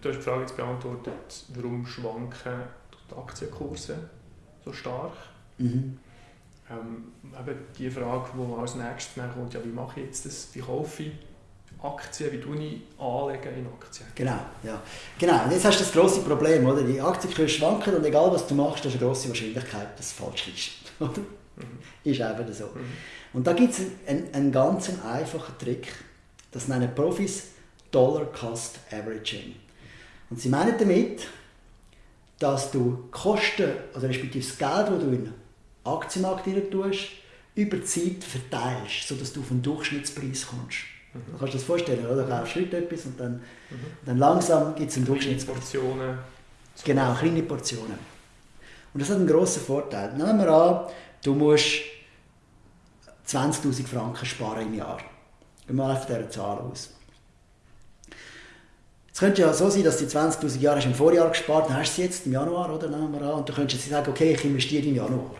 du hast die Frage jetzt beantwortet, warum schwanken die Aktienkurse so stark? Mhm. Ähm, eben die Frage, die als nächstes kommt, ja, wie mache ich jetzt das, wie kaufe ich Aktien, wie tue ich anlegen in Aktien? Genau, ja. Genau, und jetzt hast du das grosse Problem, oder? Die Aktienkurse schwanken und egal was du machst, hast du eine grosse Wahrscheinlichkeit, dass es falsch ist. Oder? Mhm. Ist einfach so. Mhm. Und da gibt es einen, einen ganz einfachen Trick, das nennen Profis Dollar Cost Averaging. Und sie meinen damit, dass du Kosten, oder respektive das Geld, das du in den Aktienmarkt tust, über die Zeit verteilst, sodass du auf einen Durchschnittspreis kommst. Mhm. Du kannst dir das vorstellen, oder? Du kaufst heute etwas und dann, mhm. dann langsam gibt es einen Durchschnittspreis. Portionen. Genau, kleine Portionen. Und das hat einen grossen Vorteil. Nehmen wir an, du musst 20'000 Franken sparen im Jahr. Gehen wir mal auf dieser Zahl aus. Es könnte ja so sein, dass du 20'000 Jahre im Vorjahr gespart dann hast du sie jetzt im Januar, oder? Nehmen wir an, und du könntest jetzt sagen, okay, ich investiere im Januar.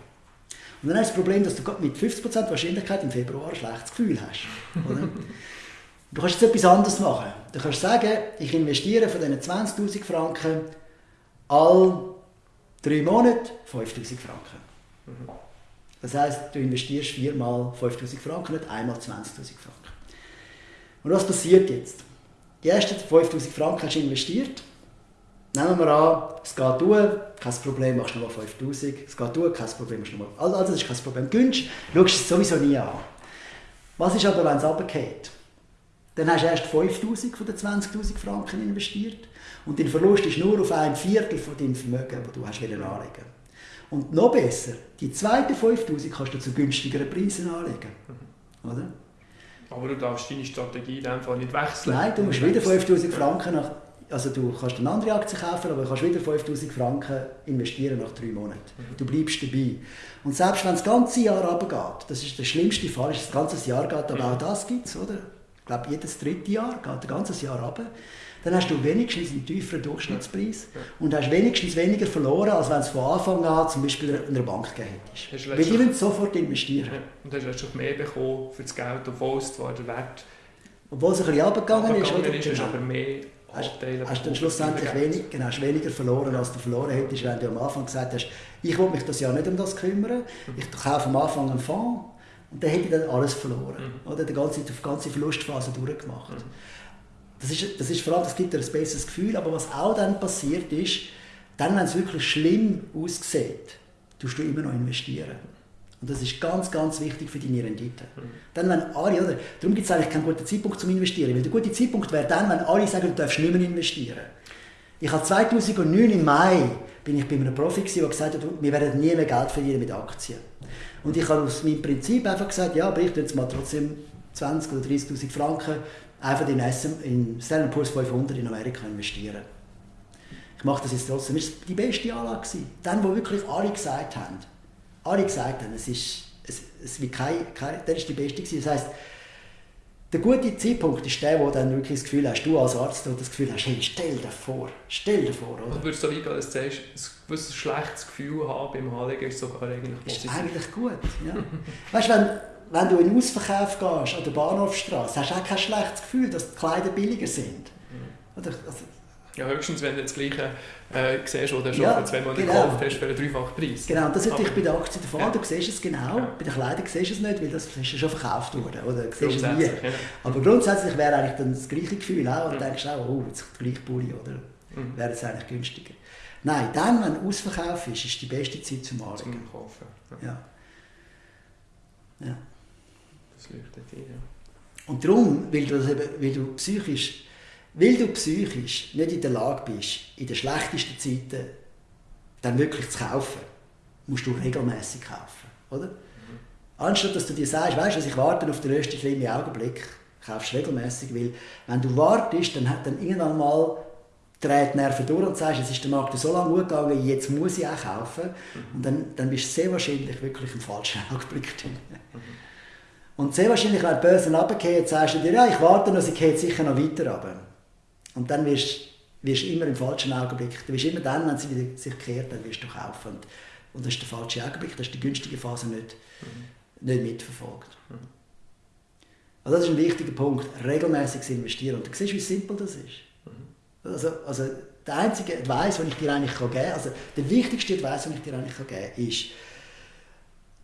Und dann hast du das Problem, dass du mit 50% Wahrscheinlichkeit im Februar ein schlechtes Gefühl hast. Oder? du kannst jetzt etwas anderes machen. Du kannst sagen, ich investiere von diesen 20'000 Franken all drei Monate 5'000 Franken. Das heisst, du investierst viermal 5'000 Franken, nicht einmal 20'000 Franken. Und was passiert jetzt? Die ersten 5000 Franken hast du investiert. Nehmen wir an, es geht durch, kein Problem, machst du nochmal 5000. Es geht durch, kein Problem, machst du nochmal. Also, also das ist kein Problem. Günstig, schaust es sowieso nie an. Was ist aber, wenn es runtergeht? Dann hast du erst 5000 von den 20.000 Franken investiert und dein Verlust ist nur auf ein Viertel von deinem Vermögen, das du hast anlegen Und noch besser, die zweiten 5000 kannst du zu günstigeren Preisen anlegen. Oder? Aber du darfst deine Strategie in dem Fall nicht wechseln. Nein, du musst wieder 5000 Franken nach, also du kannst eine andere Aktie kaufen, aber du kannst wieder 5000 Franken investieren nach drei Monaten. Mhm. Du bleibst dabei. Und selbst wenn das ganze Jahr runtergeht, das ist der schlimmste Fall, ist das ganze Jahr geht, aber mhm. auch das gibt es, oder? Glaube, jedes dritte Jahr geht ein ganzes Jahr runter dann hast du wenigstens einen tieferen Durchschnittspreis und hast wenigstens weniger verloren, als wenn es von Anfang an zum Beispiel in einer Bank gegeben hättest. Weil die wollen sofort investieren. Ja. Und hast du letztlich mehr bekommen für das Geld, obwohl es zwar der Wert... Obwohl es ein bisschen runtergegangen ist. Oder? ist genau. aber mehr Hast, hast dann schlussendlich wenig, genau, hast weniger verloren, als du verloren hättest, wenn du am Anfang gesagt hast, ich will mich das ja nicht um das kümmern, ich kaufe am Anfang einen Fonds und dann hätte ich dann alles verloren. Mhm. Oder die ganze, die ganze Verlustphase durchgemacht. Mhm. Das ist, das ist vor allem, das gibt dir ein besseres Gefühl, aber was auch dann passiert ist, dann, wenn es wirklich schlimm aussieht, tust du immer noch investieren. Und das ist ganz, ganz wichtig für deine Rendite. Mhm. Dann, wenn alle, oder, darum gibt es eigentlich keinen guten Zeitpunkt zum Investieren, weil der gute Zeitpunkt wäre dann, wenn alle sagen, du darfst nicht mehr investieren. Ich habe 2009 im Mai bin ich bei einem Profi der gesagt hat, wir werden nie mehr Geld verdienen mit Aktien. Und ich habe aus meinem Prinzip einfach gesagt, ja, aber ich tue jetzt mal trotzdem 20 oder 30'000 Franken einfach in, SM, in Standard Poor's 500 in Amerika investieren. Ich mache das jetzt trotzdem. Das war die beste Anlage. Dann, wo wirklich alle gesagt haben, alle gesagt haben, es ist, es, es wird kein, kein, der ist die beste gewesen. Das heisst, der gute Zeitpunkt ist der, wo dann wirklich das Gefühl hast, du als Arzt das Gefühl hast, hey, stell dir vor, stell dir vor. Oder? Du würdest so weit gehen, dass du sagst, ein schlechtes Gefühl haben beim Anlegen ist sogar eigentlich positiv. Ist eigentlich gut, ja. weißt du, wenn, wenn du in den Ausverkauf gehst, an der Bahnhofstraße, hast du auch kein schlechtes Gefühl, dass die Kleider billiger sind. Mhm. Also, ja, höchstens, wenn du das Gleiche äh, siehst, was du schon ja, vor zwei Monaten genau. gekauft hast, für einen dreifachen Preis. Genau, das ist natürlich bei der Aktie der Fall. Ja. Du siehst es genau. Ja. Bei den Kleidern siehst du es nicht, weil das ist ja schon verkauft worden. Oder? Du siehst es nie. Ja. Aber grundsätzlich wäre eigentlich dann das gleiche Gefühl auch. Und du denkst auch, oh, jetzt der gleiche Bulli, oder? Mhm. Wäre es eigentlich günstiger. Nein, dann, wenn Ausverkauf ist, ist die beste Zeit zum Anlegen. Zum Kaufen. Ja. ja. Das leuchtet ein, ja. Und darum, weil du, weil du psychisch weil du psychisch nicht in der Lage bist, in den schlechtesten Zeiten dann wirklich zu kaufen, musst du regelmäßig kaufen, oder? Mhm. Anstatt dass du dir sagst, weißt du, ich warte auf den ersten schlimmen Augenblick, kaufst du regelmäßig, weil wenn du wartest, dann hat dann irgendwann mal dreht die Nerven durch und sagst, es ist der Markt so lange gut gegangen, jetzt muss ich auch kaufen. Mhm. Und dann, dann bist du sehr wahrscheinlich wirklich im falschen Augenblick drin. Mhm. Und sehr wahrscheinlich, wenn die Börse runtergeht, sagst du dir, ja, ich warte noch, sie geht sicher noch weiter runter. Und dann wirst du immer im falschen Augenblick, du wirst immer dann, wenn sie wieder sich kehrt, dann wirst du kaufen. Und, und das ist der falsche Augenblick, das ist die günstige Phase nicht, mhm. nicht mitverfolgt. Mhm. Also das ist ein wichtiger Punkt, regelmäßig investieren. Und du siehst, wie simpel das ist. Mhm. Also, also der einzige Advice, den ich dir eigentlich geben kann, also der wichtigste Advice, den ich dir eigentlich geben kann, ist,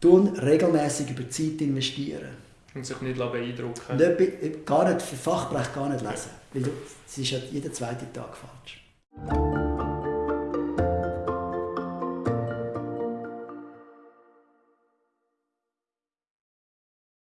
tun regelmäßig über Zeit investieren. Und sich nicht beeindrucken Nicht, gar nicht, für Fachbereich gar nicht lesen, weil es ist ja jeden zweiten Tag falsch.